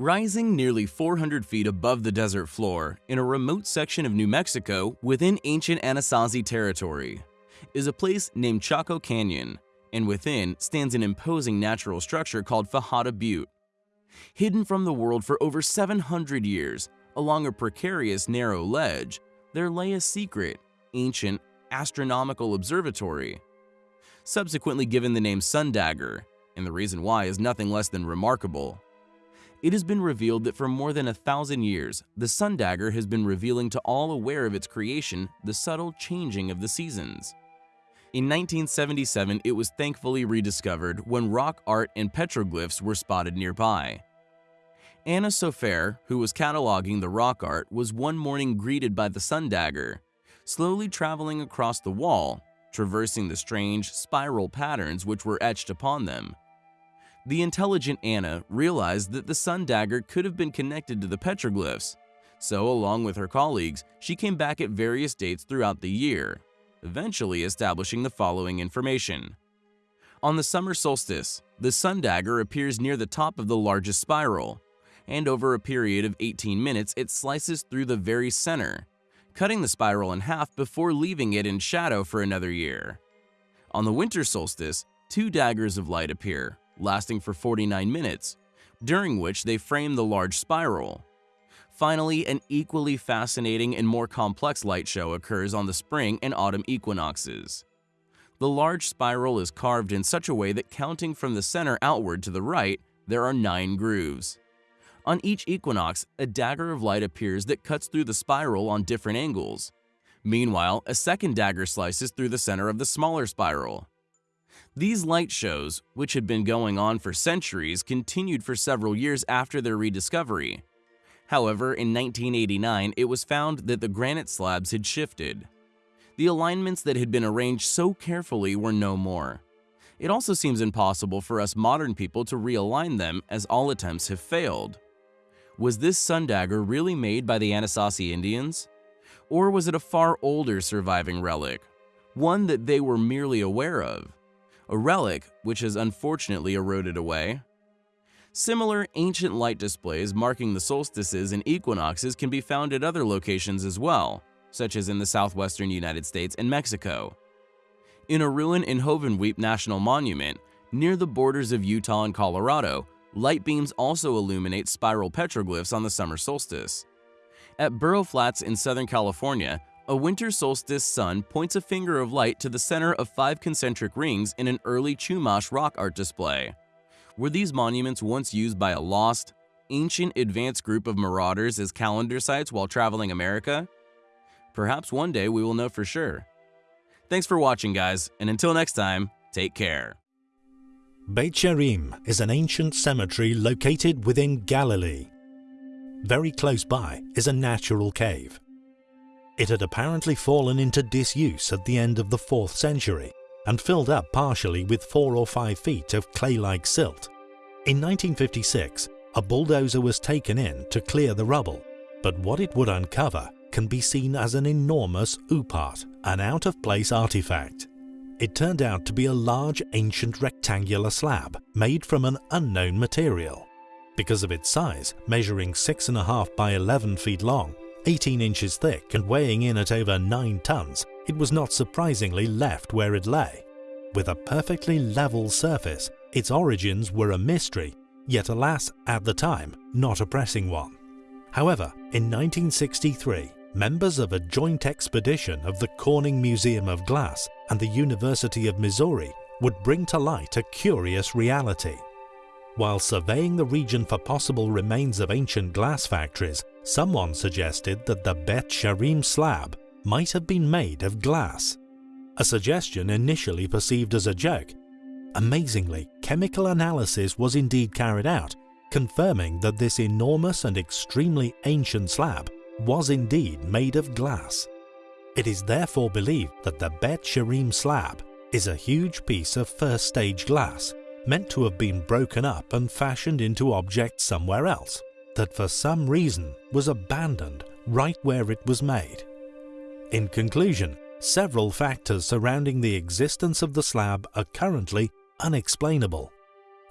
Rising nearly 400 feet above the desert floor in a remote section of New Mexico within ancient Anasazi territory is a place named Chaco Canyon, and within stands an imposing natural structure called Fajada Butte. Hidden from the world for over 700 years, along a precarious narrow ledge, there lay a secret, ancient, astronomical observatory. Subsequently given the name Sundagger, and the reason why is nothing less than remarkable. It has been revealed that for more than a thousand years, the sun dagger has been revealing to all aware of its creation the subtle changing of the seasons. In 1977, it was thankfully rediscovered when rock art and petroglyphs were spotted nearby. Anna Sofaer, who was cataloging the rock art, was one morning greeted by the sun dagger, slowly traveling across the wall, traversing the strange spiral patterns which were etched upon them. The intelligent Anna realized that the sun dagger could have been connected to the petroglyphs, so along with her colleagues, she came back at various dates throughout the year, eventually establishing the following information. On the summer solstice, the sun dagger appears near the top of the largest spiral, and over a period of 18 minutes it slices through the very center, cutting the spiral in half before leaving it in shadow for another year. On the winter solstice, two daggers of light appear, lasting for 49 minutes, during which they frame the large spiral. Finally, an equally fascinating and more complex light show occurs on the spring and autumn equinoxes. The large spiral is carved in such a way that counting from the center outward to the right, there are nine grooves. On each equinox, a dagger of light appears that cuts through the spiral on different angles. Meanwhile, a second dagger slices through the center of the smaller spiral. These light shows, which had been going on for centuries, continued for several years after their rediscovery. However, in 1989, it was found that the granite slabs had shifted. The alignments that had been arranged so carefully were no more. It also seems impossible for us modern people to realign them as all attempts have failed. Was this sun dagger really made by the Anasazi Indians? Or was it a far older surviving relic, one that they were merely aware of? A relic which has unfortunately eroded away. Similar ancient light displays marking the solstices and equinoxes can be found at other locations as well, such as in the southwestern United States and Mexico. In a ruin in Hovenweep National Monument, near the borders of Utah and Colorado, light beams also illuminate spiral petroglyphs on the summer solstice. At Burro Flats in Southern California, a winter solstice sun points a finger of light to the center of five concentric rings in an early Chumash rock art display. Were these monuments once used by a lost, ancient advanced group of marauders as calendar sites while traveling America? Perhaps one day we will know for sure. Thanks for watching guys, and until next time, take care. Beit She'arim is an ancient cemetery located within Galilee. Very close by is a natural cave. It had apparently fallen into disuse at the end of the 4th century and filled up partially with 4 or 5 feet of clay-like silt. In 1956, a bulldozer was taken in to clear the rubble, but what it would uncover can be seen as an enormous OOPArt, an out-of-place artifact. It turned out to be a large ancient rectangular slab made from an unknown material. Because of its size, measuring 6.5 by 11 feet long, 18 inches thick and weighing in at over 9 tons, it was not surprisingly left where it lay. With a perfectly level surface, its origins were a mystery, yet alas, at the time, not a pressing one. However, in 1963, members of a joint expedition of the Corning Museum of Glass and the University of Missouri would bring to light a curious reality. While surveying the region for possible remains of ancient glass factories, Someone suggested that the Bet She'arim slab might have been made of glass. A suggestion initially perceived as a joke. Amazingly, chemical analysis was indeed carried out, confirming that this enormous and extremely ancient slab was indeed made of glass. It is therefore believed that the Bet She'arim slab is a huge piece of first stage glass, meant to have been broken up and fashioned into objects somewhere else that for some reason was abandoned right where it was made. In conclusion, several factors surrounding the existence of the slab are currently unexplainable.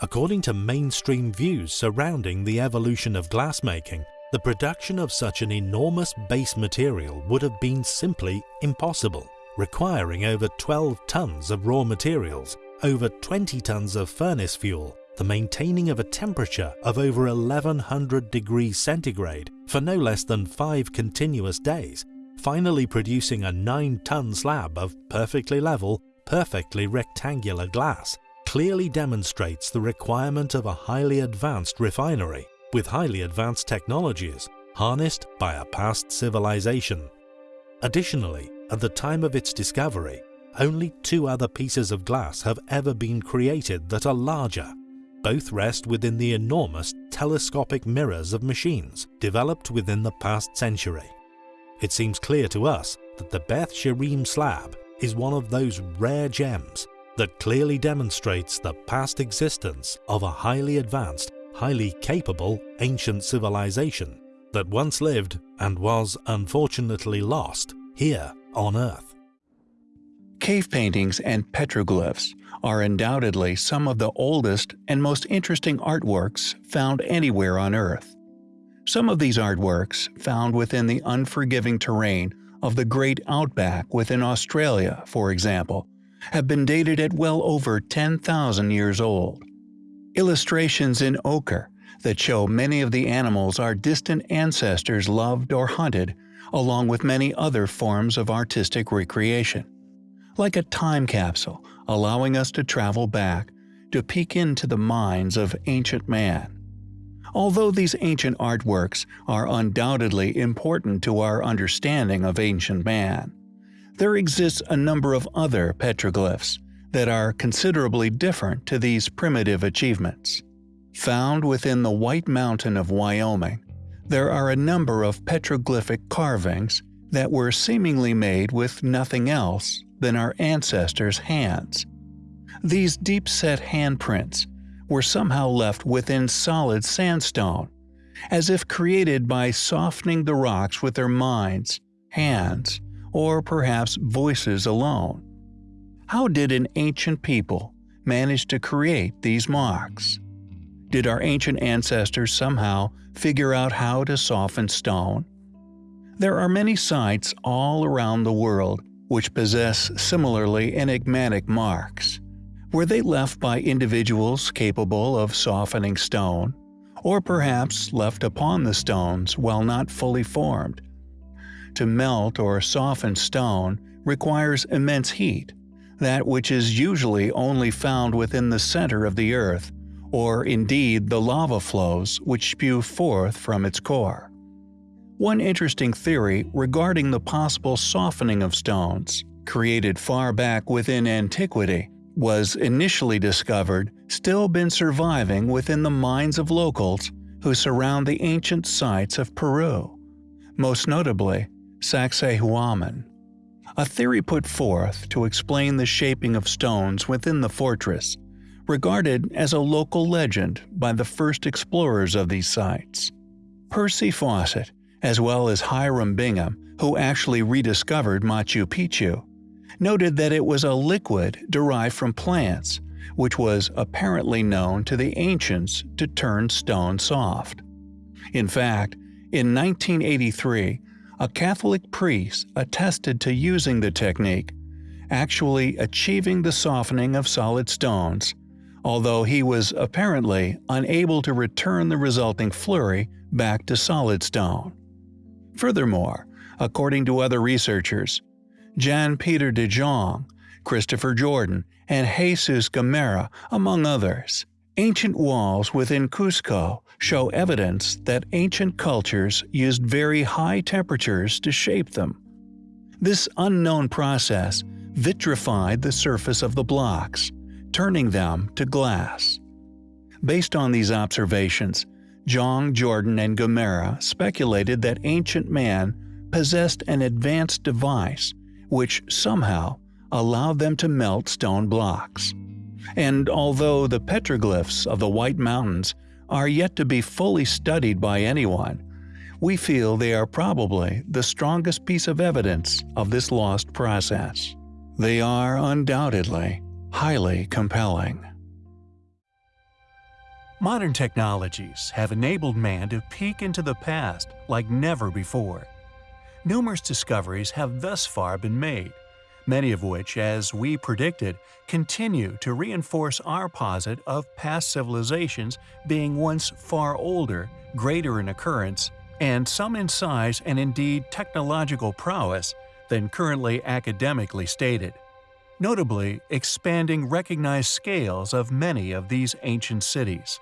According to mainstream views surrounding the evolution of glassmaking, the production of such an enormous base material would have been simply impossible, requiring over 12 tons of raw materials, over 20 tons of furnace fuel, the maintaining of a temperature of over 1100 degrees centigrade for no less than 5 continuous days, finally producing a 9-ton slab of perfectly level, perfectly rectangular glass, clearly demonstrates the requirement of a highly advanced refinery with highly advanced technologies harnessed by a past civilization. Additionally, at the time of its discovery, only two other pieces of glass have ever been created that are larger both rest within the enormous telescopic mirrors of machines developed within the past century. It seems clear to us that the Beth She'arim slab is one of those rare gems that clearly demonstrates the past existence of a highly advanced, highly capable ancient civilization that once lived and was unfortunately lost here on Earth. Cave paintings and petroglyphs are undoubtedly some of the oldest and most interesting artworks found anywhere on Earth. Some of these artworks, found within the unforgiving terrain of the great outback within Australia, for example, have been dated at well over 10,000 years old. Illustrations in ochre that show many of the animals our distant ancestors loved or hunted, along with many other forms of artistic recreation like a time capsule allowing us to travel back to peek into the minds of ancient man. Although these ancient artworks are undoubtedly important to our understanding of ancient man, there exists a number of other petroglyphs that are considerably different to these primitive achievements. Found within the White Mountain of Wyoming, there are a number of petroglyphic carvings that were seemingly made with nothing else than our ancestors' hands. These deep-set handprints were somehow left within solid sandstone, as if created by softening the rocks with their minds, hands, or perhaps voices alone. How did an ancient people manage to create these marks? Did our ancient ancestors somehow figure out how to soften stone? There are many sites all around the world which possess similarly enigmatic marks. Were they left by individuals capable of softening stone, or perhaps left upon the stones while not fully formed? To melt or soften stone requires immense heat, that which is usually only found within the center of the earth, or indeed the lava flows which spew forth from its core. One interesting theory regarding the possible softening of stones, created far back within antiquity, was initially discovered still been surviving within the minds of locals who surround the ancient sites of Peru, most notably Sacsayhuaman. A theory put forth to explain the shaping of stones within the fortress, regarded as a local legend by the first explorers of these sites. Percy Fawcett as well as Hiram Bingham, who actually rediscovered Machu Picchu, noted that it was a liquid derived from plants, which was apparently known to the ancients to turn stone soft. In fact, in 1983, a Catholic priest attested to using the technique, actually achieving the softening of solid stones, although he was apparently unable to return the resulting flurry back to solid stone. Furthermore, according to other researchers, Jan Peter de Jong, Christopher Jordan, and Jesus Gamarra, among others, ancient walls within Cusco show evidence that ancient cultures used very high temperatures to shape them. This unknown process vitrified the surface of the blocks, turning them to glass. Based on these observations, Jong, Jordan, and Gamarra speculated that ancient man possessed an advanced device which somehow allowed them to melt stone blocks. And although the petroglyphs of the White Mountains are yet to be fully studied by anyone, we feel they are probably the strongest piece of evidence of this lost process. They are undoubtedly highly compelling. Modern technologies have enabled man to peek into the past like never before. Numerous discoveries have thus far been made, many of which, as we predicted, continue to reinforce our posit of past civilizations being once far older, greater in occurrence, and some in size and indeed technological prowess than currently academically stated. Notably, expanding recognized scales of many of these ancient cities.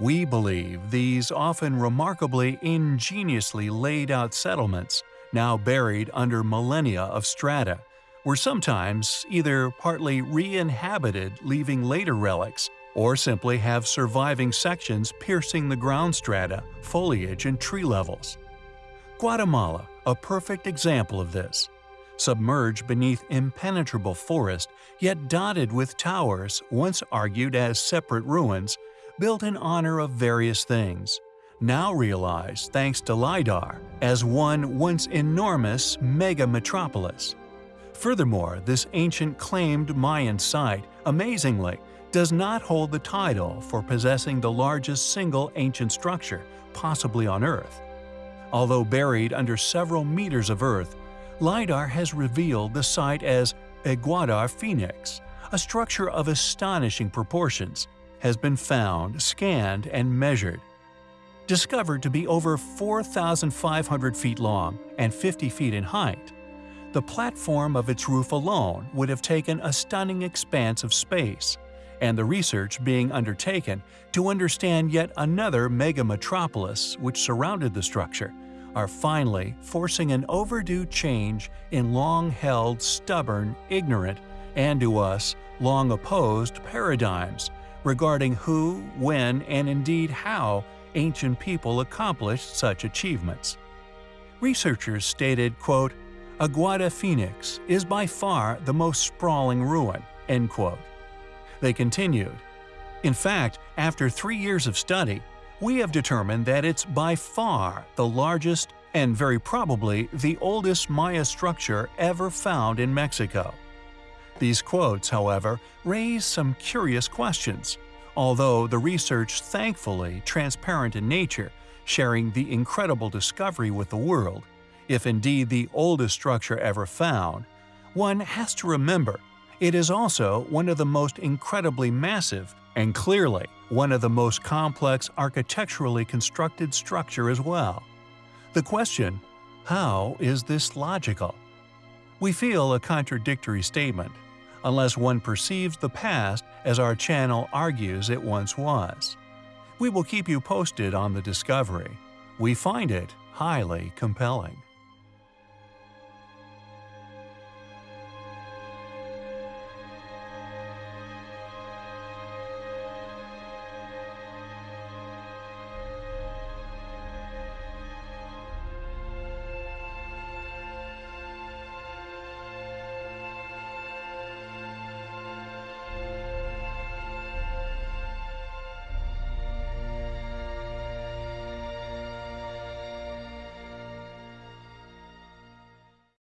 We believe these often remarkably ingeniously laid out settlements, now buried under millennia of strata, were sometimes either partly re-inhabited leaving later relics, or simply have surviving sections piercing the ground strata, foliage, and tree levels. Guatemala, a perfect example of this. Submerged beneath impenetrable forest, yet dotted with towers once argued as separate ruins, built in honor of various things, now realized thanks to LiDAR as one once enormous mega-metropolis. Furthermore, this ancient claimed Mayan site, amazingly, does not hold the title for possessing the largest single ancient structure, possibly on Earth. Although buried under several meters of Earth, LiDAR has revealed the site as Aguada Phoenix, a structure of astonishing proportions, has been found, scanned, and measured. Discovered to be over 4,500 feet long and 50 feet in height, the platform of its roof alone would have taken a stunning expanse of space, and the research being undertaken to understand yet another mega-metropolis which surrounded the structure are finally forcing an overdue change in long-held, stubborn, ignorant, and to us, long opposed paradigms regarding who, when, and indeed how ancient people accomplished such achievements. Researchers stated, quote, Aguada Phoenix is by far the most sprawling ruin, end quote. They continued, In fact, after three years of study, we have determined that it's by far the largest and very probably the oldest Maya structure ever found in Mexico. These quotes, however, raise some curious questions, although the research thankfully transparent in nature, sharing the incredible discovery with the world, if indeed the oldest structure ever found, one has to remember it is also one of the most incredibly massive and clearly one of the most complex architecturally constructed structure as well. The question, how is this logical? We feel a contradictory statement, unless one perceives the past as our channel argues it once was. We will keep you posted on the discovery. We find it highly compelling.